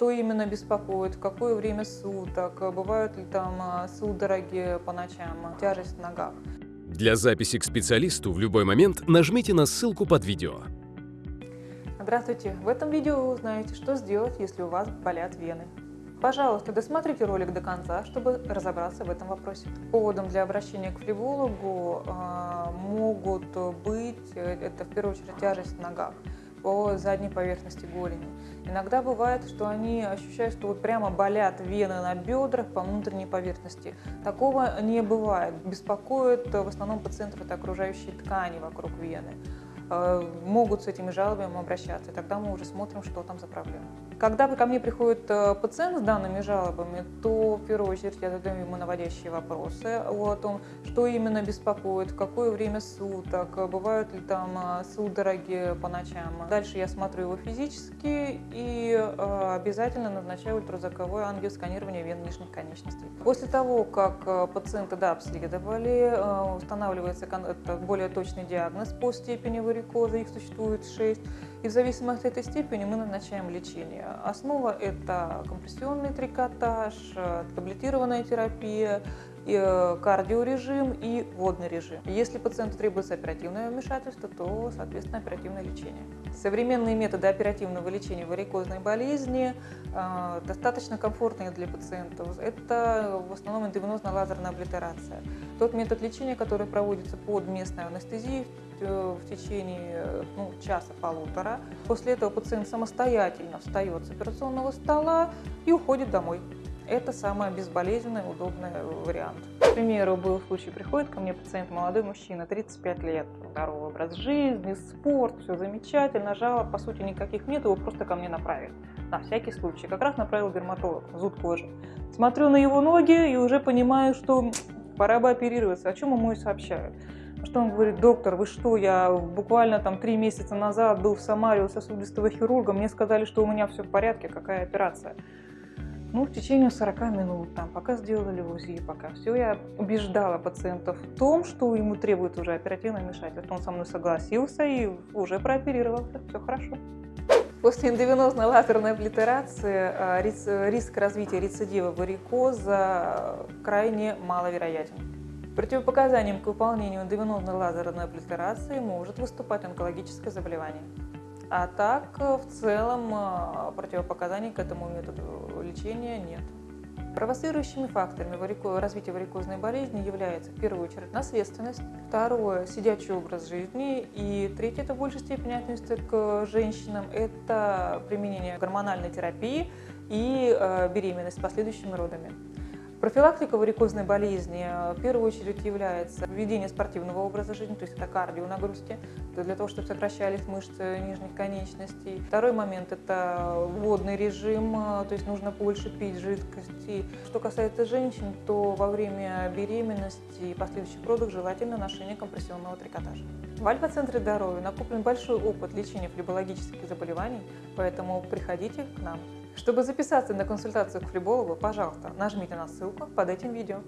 что именно беспокоит, в какое время суток, бывают ли там а, судороги по ночам, тяжесть в ногах. Для записи к специалисту в любой момент нажмите на ссылку под видео. Здравствуйте! В этом видео вы узнаете, что сделать, если у вас болят вены. Пожалуйста, досмотрите ролик до конца, чтобы разобраться в этом вопросе. Поводом для обращения к флебологу э, могут быть, э, это в первую очередь тяжесть в ногах по задней поверхности голени. Иногда бывает, что они ощущают, что вот прямо болят вены на бедрах по внутренней поверхности. Такого не бывает. Беспокоит в основном пациентов это окружающие ткани вокруг вены. Э, могут с этими жалобами обращаться, и тогда мы уже смотрим, что там за проблема. Когда ко мне приходит э, пациент с данными жалобами, то в первую очередь я задаю ему наводящие вопросы о том, что именно беспокоит, в какое время суток, бывают ли там э, судороги по ночам. Дальше я смотрю его физически и обязательно назначаю ультразвуковое ангиосканирование вен нижних конечностей. После того, как пациента да, обследовали, устанавливается более точный диагноз по степени варикоза, их существует 6. И в зависимости от этой степени мы назначаем лечение. Основа – это компрессионный трикотаж, таблетированная терапия, Э, кардиорежим и водный режим. Если пациенту требуется оперативное вмешательство, то, соответственно, оперативное лечение. Современные методы оперативного лечения варикозной болезни э, достаточно комфортные для пациентов. Это в основном эндовенозная лазерная облитерация. Тот метод лечения, который проводится под местной анестезией в э, течение ну, часа-полутора. После этого пациент самостоятельно встает с операционного стола и уходит домой. Это самый безболезненный, удобный вариант. К примеру, был случай, приходит ко мне пациент, молодой мужчина, 35 лет, здоровый образ жизни, спорт, все замечательно, жалоб, по сути, никаких нет, его просто ко мне направили. На всякий случай. Как раз направил дерматолог, зуд кожи. Смотрю на его ноги и уже понимаю, что пора бы оперироваться, о чем ему и сообщаю. Что он говорит, доктор, вы что, я буквально там три месяца назад был в Самаре у сосудистого хирурга, мне сказали, что у меня все в порядке, какая операция. Ну, в течение 40 минут, там, пока сделали УЗИ, пока все, я убеждала пациентов в том, что ему требуется уже оперативное вмешательство. Он со мной согласился и уже прооперировался, все хорошо. После эндовенозной лазерной облитерации а, риск развития рецидива варикоза крайне маловероятен. Противопоказанием к выполнению эндовенозной лазерной облитерации может выступать онкологическое заболевание. А так, э, в целом, э, противопоказаний к этому методу лечения нет. Провоцирующими факторами развития варикозной болезни является в первую очередь наследственность, второе – сидячий образ жизни и третье – это в большей степени относится к женщинам – это применение гормональной терапии и э, беременность с последующими родами. Профилактика варикозной болезни э, в первую очередь является введение спортивного образа жизни, то есть это кардионагрузки, для того, чтобы сокращались мышцы нижних конечностей. Второй момент – это водный режим, э, то есть нужно больше пить жидкости. Что касается женщин, то во время беременности и последующих родов желательно ношение компрессионного трикотажа. В Альфа-центре здоровья накоплен большой опыт лечения флебологических заболеваний, поэтому приходите к нам. Чтобы записаться на консультацию к флебологу, пожалуйста, нажмите на ссылку под этим видео.